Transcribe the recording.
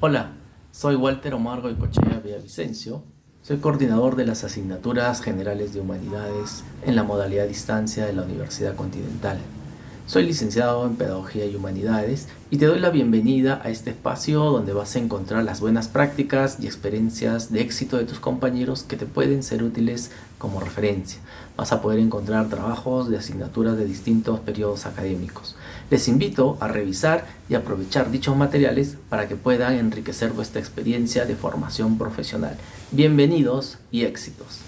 Hola, soy Walter Omargo y Cochea Villavicencio. Soy coordinador de las asignaturas generales de humanidades en la modalidad distancia de la Universidad Continental. Soy licenciado en Pedagogía y Humanidades y te doy la bienvenida a este espacio donde vas a encontrar las buenas prácticas y experiencias de éxito de tus compañeros que te pueden ser útiles como referencia. Vas a poder encontrar trabajos de asignaturas de distintos periodos académicos. Les invito a revisar y aprovechar dichos materiales para que puedan enriquecer vuestra experiencia de formación profesional. Bienvenidos y éxitos.